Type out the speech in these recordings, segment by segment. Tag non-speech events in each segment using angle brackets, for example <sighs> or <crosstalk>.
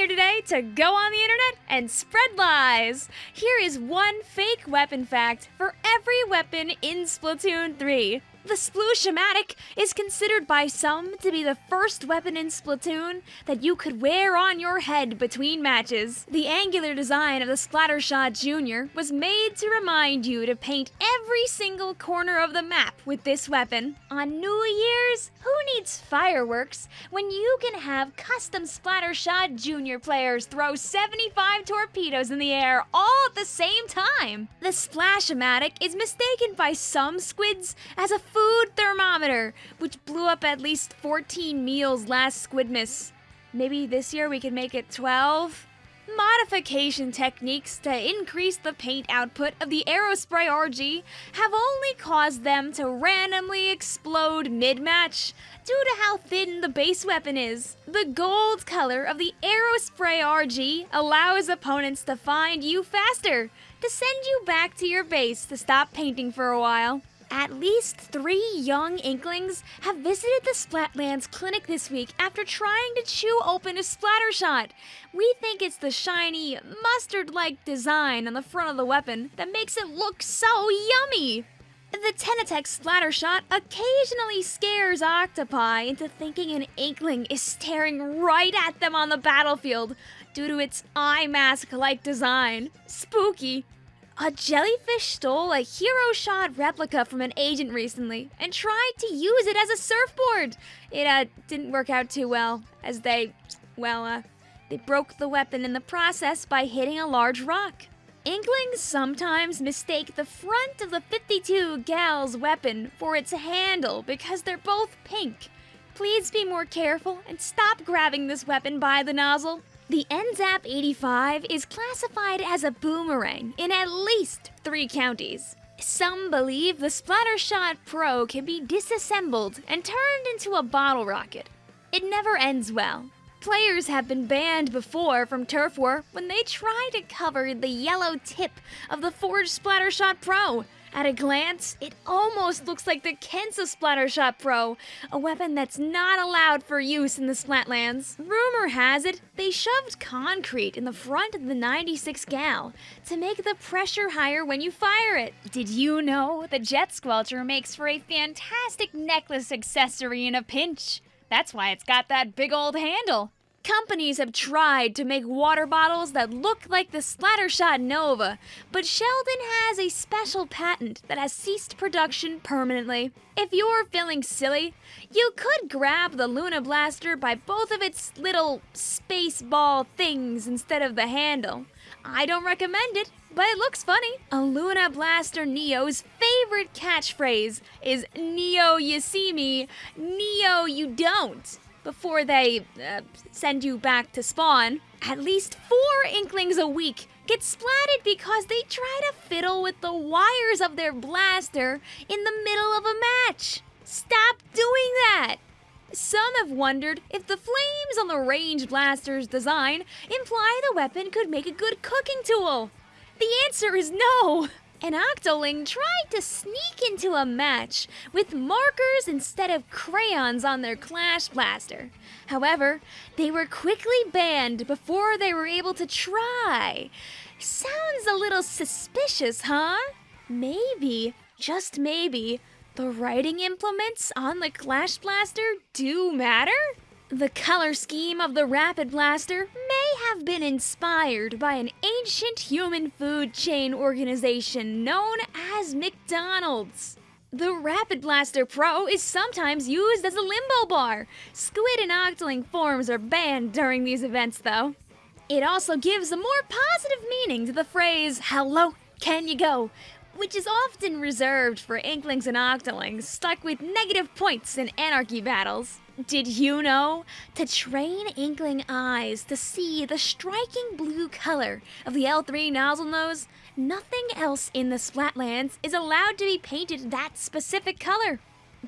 here today to go on the internet and spread lies. Here is one fake weapon fact for every weapon in Splatoon 3. The Sploosh-o-matic is considered by some to be the first weapon in Splatoon that you could wear on your head between matches. The angular design of the Splattershot Jr. was made to remind you to paint every single corner of the map with this weapon. On New Year's, who needs fireworks when you can have custom Splattershot Jr. players throw 75 torpedoes in the air all at the same time? The Splash-o-matic is mistaken by some squids as a food thermometer, which blew up at least 14 meals last Squidmas. Maybe this year we can make it 12? Modification techniques to increase the paint output of the Aerospray RG have only caused them to randomly explode mid-match due to how thin the base weapon is. The gold color of the Aerospray RG allows opponents to find you faster, to send you back to your base to stop painting for a while. At least three young Inklings have visited the Splatlands clinic this week after trying to chew open a Splattershot. We think it's the shiny, mustard-like design on the front of the weapon that makes it look so yummy. The Tentatek Splattershot occasionally scares octopi into thinking an Inkling is staring right at them on the battlefield due to its eye mask-like design. Spooky. A jellyfish stole a hero shot replica from an agent recently and tried to use it as a surfboard. It uh, didn't work out too well, as they, well, uh, they broke the weapon in the process by hitting a large rock. Inklings sometimes mistake the front of the 52 Gal's weapon for its handle because they're both pink. Please be more careful and stop grabbing this weapon by the nozzle. The NZAP 85 is classified as a boomerang in at least three counties. Some believe the Splattershot Pro can be disassembled and turned into a bottle rocket. It never ends well. Players have been banned before from Turf War when they try to cover the yellow tip of the forged Splattershot Pro at a glance, it almost looks like the Kensa Splattershot Pro, a weapon that's not allowed for use in the Splatlands. Rumor has it, they shoved concrete in the front of the 96 Gal to make the pressure higher when you fire it. Did you know the Jet Squelcher makes for a fantastic necklace accessory in a pinch? That's why it's got that big old handle. Companies have tried to make water bottles that look like the Splattershot Nova, but Sheldon has a special patent that has ceased production permanently. If you're feeling silly, you could grab the Luna Blaster by both of its little space ball things instead of the handle. I don't recommend it, but it looks funny. A Luna Blaster Neo's favorite catchphrase is Neo you see me, Neo you don't before they uh, send you back to spawn. At least four Inklings a week get splatted because they try to fiddle with the wires of their blaster in the middle of a match. Stop doing that! Some have wondered if the flames on the range blaster's design imply the weapon could make a good cooking tool. The answer is no! <laughs> An Octoling tried to sneak into a match with markers instead of crayons on their Clash Blaster. However, they were quickly banned before they were able to try. Sounds a little suspicious, huh? Maybe, just maybe, the writing implements on the Clash Blaster do matter? The color scheme of the Rapid Blaster have been inspired by an ancient human food chain organization known as McDonald's. The Rapid Blaster Pro is sometimes used as a limbo bar. Squid and Octoling forms are banned during these events, though. It also gives a more positive meaning to the phrase, Hello, can you go? which is often reserved for Inklings and Octolings stuck with negative points in Anarchy battles. Did you know? To train Inkling eyes to see the striking blue color of the L3 Nozzlenose, nothing else in the Splatlands is allowed to be painted that specific color.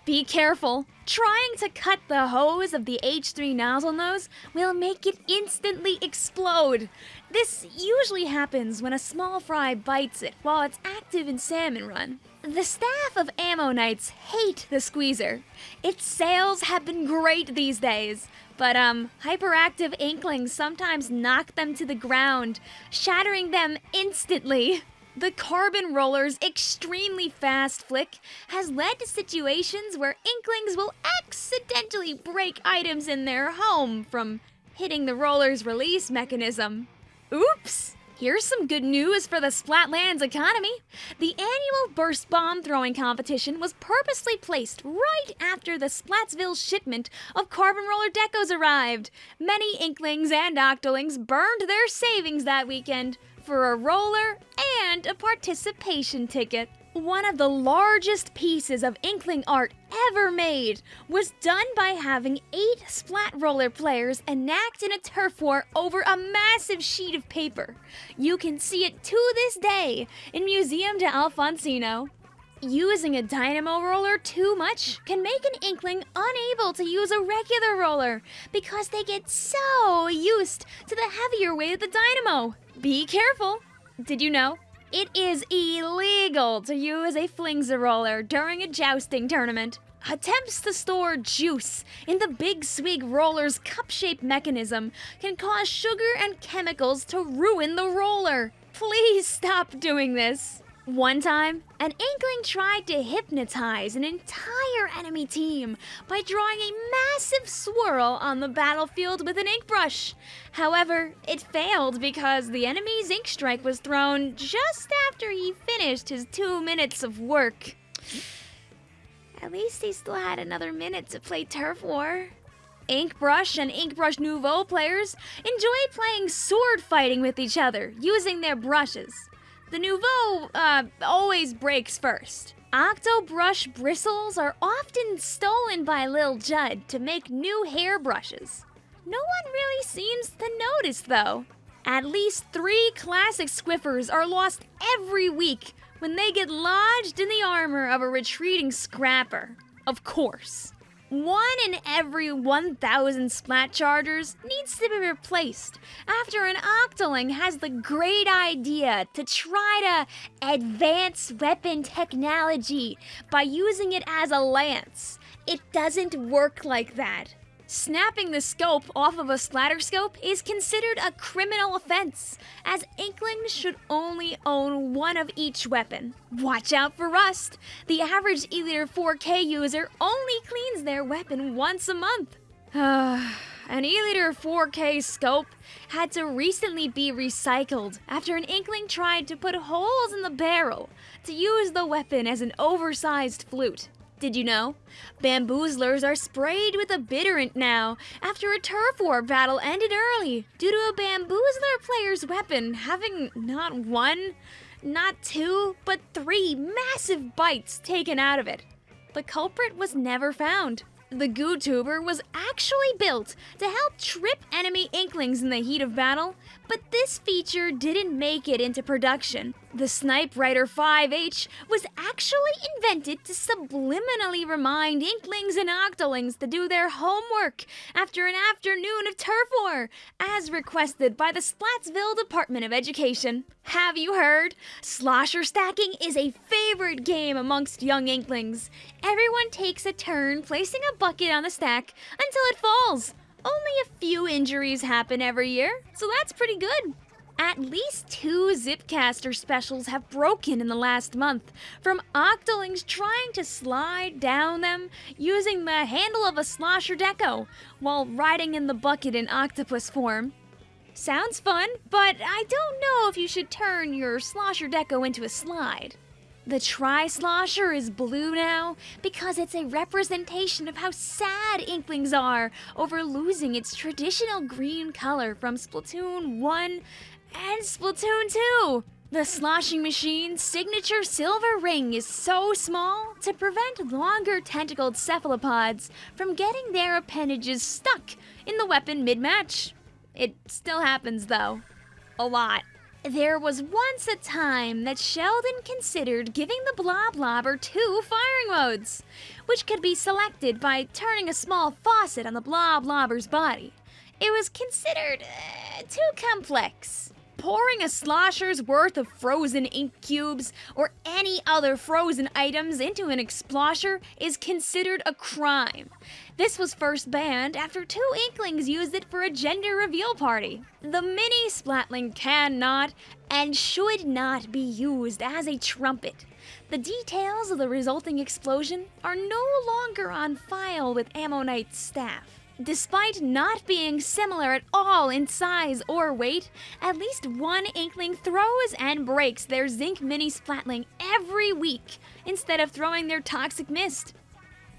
Be careful. Trying to cut the hose of the H3 Nozzlenose will make it instantly explode. This usually happens when a small fry bites it while it's active in Salmon Run. The staff of Ammo Knights hate the squeezer. Its sales have been great these days, but um, hyperactive inklings sometimes knock them to the ground, shattering them instantly. The carbon roller's extremely fast flick has led to situations where inklings will accidentally break items in their home from hitting the roller's release mechanism. Oops! Here's some good news for the Splatlands economy. The annual burst bomb throwing competition was purposely placed right after the Splatsville shipment of carbon roller decos arrived. Many Inklings and Octolings burned their savings that weekend for a roller and a participation ticket. One of the largest pieces of Inkling art ever made was done by having eight Splat Roller players enact in a turf war over a massive sheet of paper. You can see it to this day in Museum d'Alfonsino. Using a dynamo roller too much can make an inkling unable to use a regular roller because they get so used to the heavier weight of the dynamo. Be careful! Did you know? It is illegal to use a flingza roller during a jousting tournament. Attempts to store juice in the Big Swig roller's cup-shaped mechanism can cause sugar and chemicals to ruin the roller. Please stop doing this. One time, an Inkling tried to hypnotize an entire enemy team by drawing a massive swirl on the battlefield with an ink brush. However, it failed because the enemy's ink strike was thrown just after he finished his two minutes of work. At least he still had another minute to play Turf War. Inkbrush and Inkbrush Nouveau players enjoy playing sword fighting with each other using their brushes. The Nouveau uh, always breaks first. Octobrush bristles are often stolen by Lil Judd to make new hairbrushes. No one really seems to notice though. At least three classic Squiffers are lost every week when they get lodged in the armor of a retreating scrapper. Of course. One in every 1,000 splat chargers needs to be replaced after an Octoling has the great idea to try to advance weapon technology by using it as a lance. It doesn't work like that. Snapping the scope off of a Splatterscope is considered a criminal offense, as Inklings should only own one of each weapon. Watch out for rust! The average E-liter 4K user only cleans their weapon once a month. <sighs> An E-liter 4K scope had to recently be recycled after an Inkling tried to put holes in the barrel to use the weapon as an oversized flute. Did you know? Bamboozlers are sprayed with a bitterant now after a turf war battle ended early due to a bamboozler player's weapon having not one, not two, but three massive bites taken out of it. The culprit was never found. The Goo Tuber was actually built to help trip enemy Inklings in the heat of battle, but this feature didn't make it into production. The Snipewriter 5H was actually invented to subliminally remind Inklings and Octolings to do their homework after an afternoon of turf war, as requested by the Splatsville Department of Education. Have you heard? Slosher stacking is a favorite game amongst young Inklings. Everyone takes a turn placing a bucket on the stack until it falls. Only a few injuries happen every year, so that's pretty good. At least two Zipcaster specials have broken in the last month, from Octolings trying to slide down them using the handle of a slosher deco while riding in the bucket in octopus form. Sounds fun, but I don't know if you should turn your slosher deco into a slide. The Tri-Slosher is blue now because it's a representation of how sad Inklings are over losing its traditional green color from Splatoon 1 and Splatoon 2. The sloshing machine's signature silver ring is so small to prevent longer tentacled cephalopods from getting their appendages stuck in the weapon mid-match. It still happens though. A lot. There was once a time that Sheldon considered giving the Bloblobber two firing modes, which could be selected by turning a small faucet on the Bloblobber's body. It was considered uh, too complex. Pouring a slosher's worth of frozen ink cubes or any other frozen items into an explosher is considered a crime. This was first banned after two Inklings used it for a gender reveal party. The mini Splatling cannot and should not be used as a trumpet. The details of the resulting explosion are no longer on file with Ammo Knight's staff. Despite not being similar at all in size or weight, at least one Inkling throws and breaks their Zinc Mini Splatling every week instead of throwing their Toxic Mist.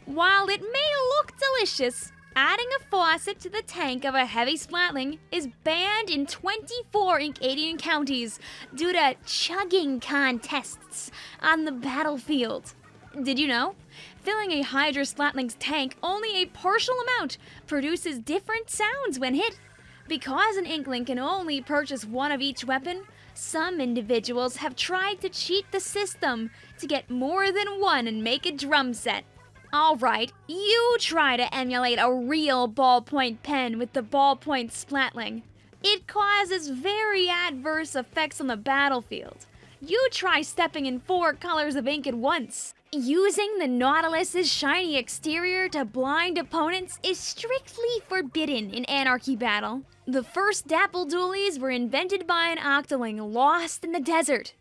While it may look delicious, adding a faucet to the tank of a heavy splatling is banned in 24 Inkadian counties due to chugging contests on the battlefield. Did you know? Filling a Hydra Splatling's tank, only a partial amount produces different sounds when hit. Because an Inkling can only purchase one of each weapon, some individuals have tried to cheat the system to get more than one and make a drum set. Alright, you try to emulate a real ballpoint pen with the ballpoint splatling. It causes very adverse effects on the battlefield. You try stepping in four colors of ink at once. Using the Nautilus's shiny exterior to blind opponents is strictly forbidden in Anarchy Battle. The first Dapple Dualies were invented by an Octoling lost in the desert,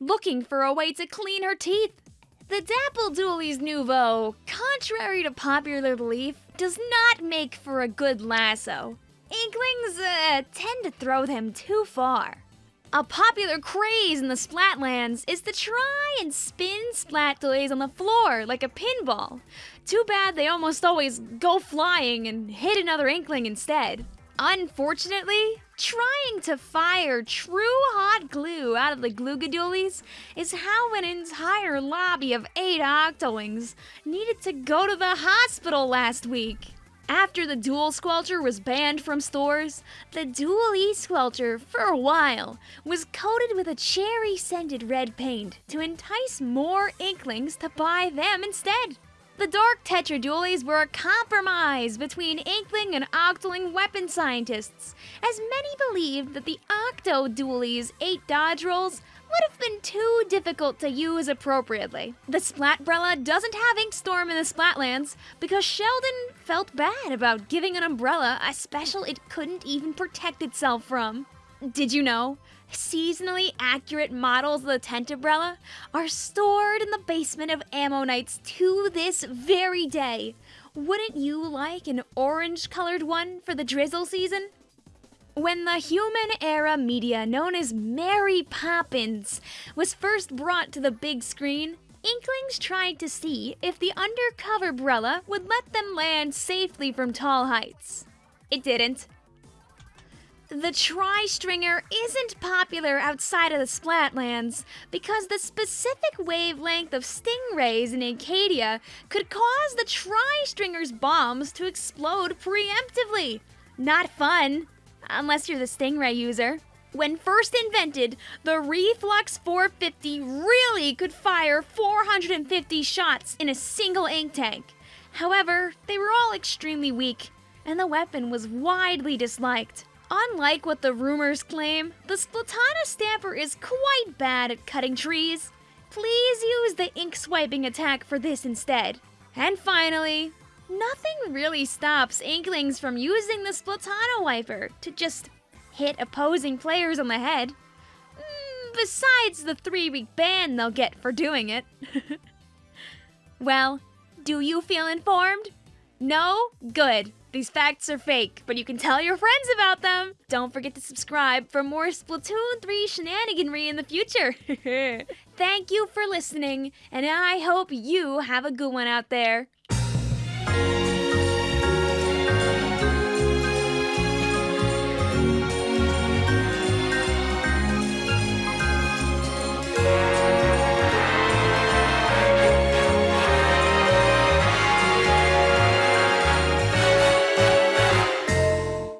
looking for a way to clean her teeth. The Dapple Dualies Nouveau, contrary to popular belief, does not make for a good lasso. Inklings uh, tend to throw them too far. A popular craze in the Splatlands is to try and spin Splat Dualies on the floor like a pinball. Too bad they almost always go flying and hit another Inkling instead. Unfortunately, trying to fire true hot glue out of the Glooga Dualies is how an entire lobby of eight Octolings needed to go to the hospital last week. After the Dual Squelcher was banned from stores, the Dualie Squelcher, for a while, was coated with a cherry-scented red paint to entice more Inklings to buy them instead. The Dark Tetra Dualies were a compromise between Inkling and Octoling weapon scientists, as many believed that the Octo Dualies' eight dodge rolls would have been too difficult to use appropriately. The Splatbrella doesn't have Inkstorm in the Splatlands because Sheldon felt bad about giving an umbrella a special it couldn't even protect itself from. Did you know? Seasonally accurate models of the Tenta Brella are stored in the basement of Ammo Knights to this very day. Wouldn't you like an orange colored one for the drizzle season? When the human era media known as Mary Poppins was first brought to the big screen, Inklings tried to see if the undercover Brella would let them land safely from tall heights. It didn't. The Tri-Stringer isn't popular outside of the Splatlands because the specific wavelength of stingrays in Inkadia could cause the Tri-Stringer's bombs to explode preemptively. Not fun, unless you're the Stingray user. When first invented, the REEF-LUX 450 really could fire 450 shots in a single ink tank. However, they were all extremely weak, and the weapon was widely disliked. Unlike what the rumors claim, the Splatana Stamper is quite bad at cutting trees. Please use the ink swiping attack for this instead. And finally, nothing really stops Inklings from using the Splatana Wiper to just hit opposing players on the head. Mm, besides the three week ban they'll get for doing it. <laughs> well, do you feel informed? No? Good. These facts are fake, but you can tell your friends about them. Don't forget to subscribe for more Splatoon 3 shenaniganry in the future. <laughs> Thank you for listening, and I hope you have a good one out there.